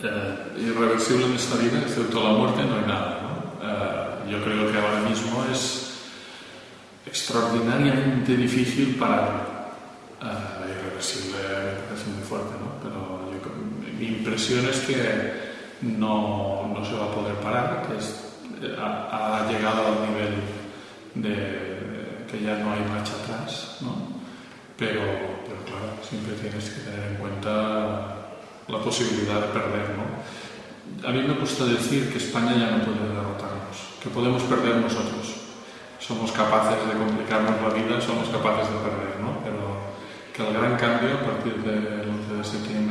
eh, irreversible en esta vida, excepto la muerte, no hay nada. Eh, yo creo que ahora mismo es extraordinariamente difícil parar. Eh, irreversible parece muy fuerte, ¿no? pero mi impresión es que no, no, se va a poder parar, que es, ha, llegado al nivel de que ya no hay marcha atrás, ¿no? pero, pero claro, siempre tienes que tener en cuenta posibilidad de perder. ¿no? A mí me gusta decir que España ya no puede derrotarnos, que podemos perder nosotros. Somos capaces de complicarnos la vida, somos capaces de perder, ¿no? pero que el gran cambio a partir del 11 de septiembre